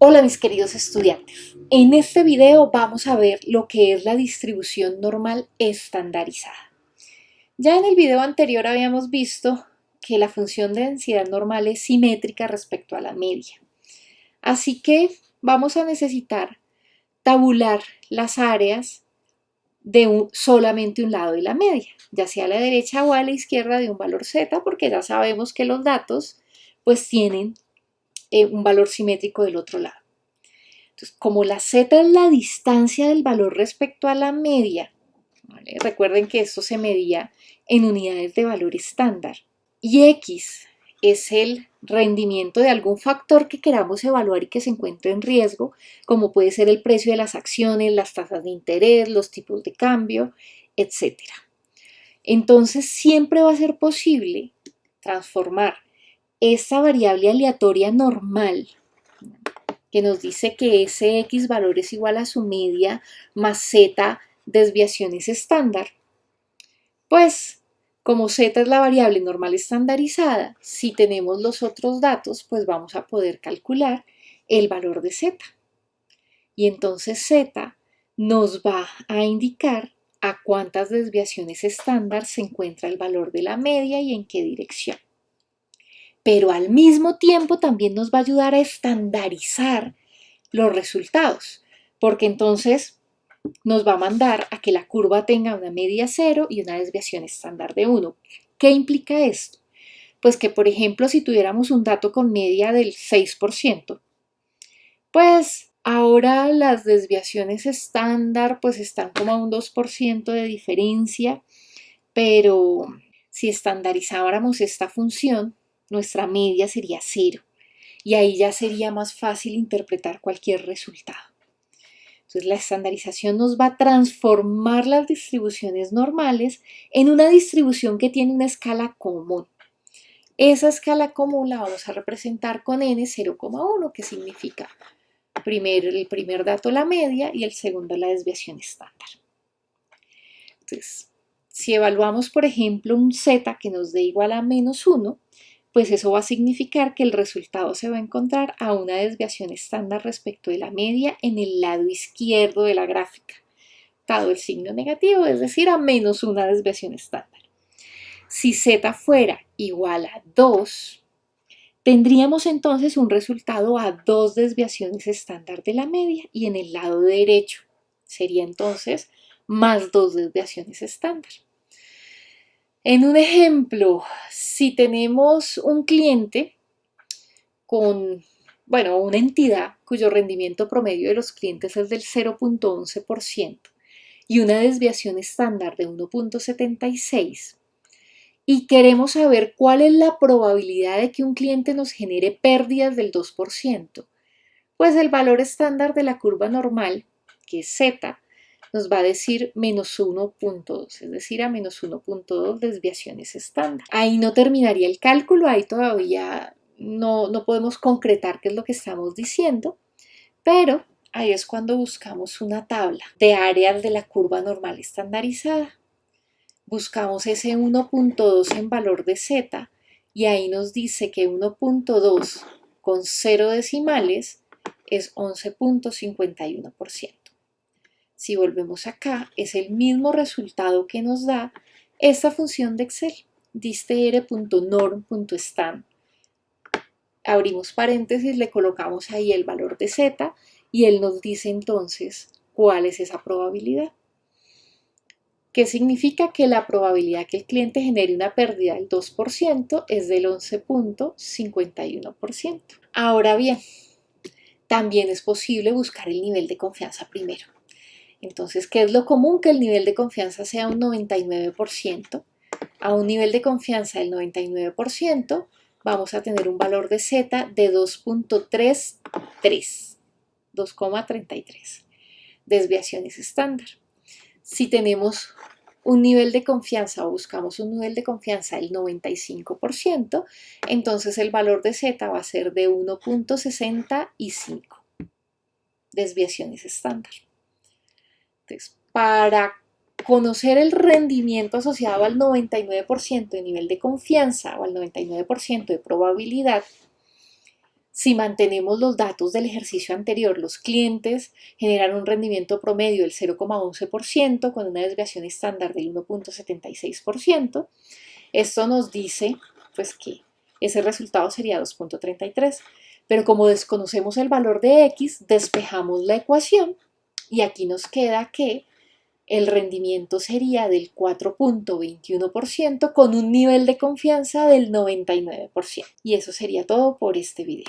Hola mis queridos estudiantes, en este video vamos a ver lo que es la distribución normal estandarizada. Ya en el video anterior habíamos visto que la función de densidad normal es simétrica respecto a la media. Así que vamos a necesitar tabular las áreas de solamente un lado de la media, ya sea a la derecha o a la izquierda de un valor z, porque ya sabemos que los datos pues tienen eh, un valor simétrico del otro lado. Entonces, como la z es la distancia del valor respecto a la media, recuerden que esto se medía en unidades de valor estándar, y x es el rendimiento de algún factor que queramos evaluar y que se encuentre en riesgo, como puede ser el precio de las acciones, las tasas de interés, los tipos de cambio, etc. Entonces siempre va a ser posible transformar esta variable aleatoria normal, que nos dice que ese x valor es igual a su media más z desviaciones estándar, pues como z es la variable normal estandarizada, si tenemos los otros datos, pues vamos a poder calcular el valor de z. Y entonces z nos va a indicar a cuántas desviaciones estándar se encuentra el valor de la media y en qué dirección pero al mismo tiempo también nos va a ayudar a estandarizar los resultados, porque entonces nos va a mandar a que la curva tenga una media cero y una desviación estándar de 1. ¿Qué implica esto? Pues que, por ejemplo, si tuviéramos un dato con media del 6%, pues ahora las desviaciones estándar pues están como a un 2% de diferencia, pero si estandarizáramos esta función, nuestra media sería cero y ahí ya sería más fácil interpretar cualquier resultado. Entonces la estandarización nos va a transformar las distribuciones normales en una distribución que tiene una escala común. Esa escala común la vamos a representar con n 0,1, que significa primero, el primer dato la media y el segundo la desviación estándar. Entonces, si evaluamos, por ejemplo, un z que nos dé igual a menos 1, pues eso va a significar que el resultado se va a encontrar a una desviación estándar respecto de la media en el lado izquierdo de la gráfica, dado el signo negativo, es decir, a menos una desviación estándar. Si z fuera igual a 2, tendríamos entonces un resultado a dos desviaciones estándar de la media y en el lado derecho sería entonces más dos desviaciones estándar. En un ejemplo, si tenemos un cliente con, bueno, una entidad cuyo rendimiento promedio de los clientes es del 0.11% y una desviación estándar de 1.76 y queremos saber cuál es la probabilidad de que un cliente nos genere pérdidas del 2%, pues el valor estándar de la curva normal, que es Z, nos va a decir menos 1.2, es decir, a menos 1.2 desviaciones estándar. Ahí no terminaría el cálculo, ahí todavía no, no podemos concretar qué es lo que estamos diciendo, pero ahí es cuando buscamos una tabla de áreas de la curva normal estandarizada. Buscamos ese 1.2 en valor de z y ahí nos dice que 1.2 con 0 decimales es 11.51%. Si volvemos acá, es el mismo resultado que nos da esta función de Excel, distr.norm.stan. Abrimos paréntesis, le colocamos ahí el valor de z y él nos dice entonces cuál es esa probabilidad. ¿Qué significa que la probabilidad que el cliente genere una pérdida del 2% es del 11.51%. Ahora bien, también es posible buscar el nivel de confianza primero. Entonces, ¿qué es lo común? Que el nivel de confianza sea un 99%. A un nivel de confianza del 99% vamos a tener un valor de Z de 2.33, 2,33 desviaciones estándar. Si tenemos un nivel de confianza o buscamos un nivel de confianza del 95%, entonces el valor de Z va a ser de 1.65 desviaciones estándar para conocer el rendimiento asociado al 99% de nivel de confianza o al 99% de probabilidad, si mantenemos los datos del ejercicio anterior, los clientes generan un rendimiento promedio del 0,11% con una desviación estándar del 1.76%. Esto nos dice pues que ese resultado sería 2.33. Pero como desconocemos el valor de x, despejamos la ecuación y aquí nos queda que el rendimiento sería del 4.21% con un nivel de confianza del 99%. Y eso sería todo por este video.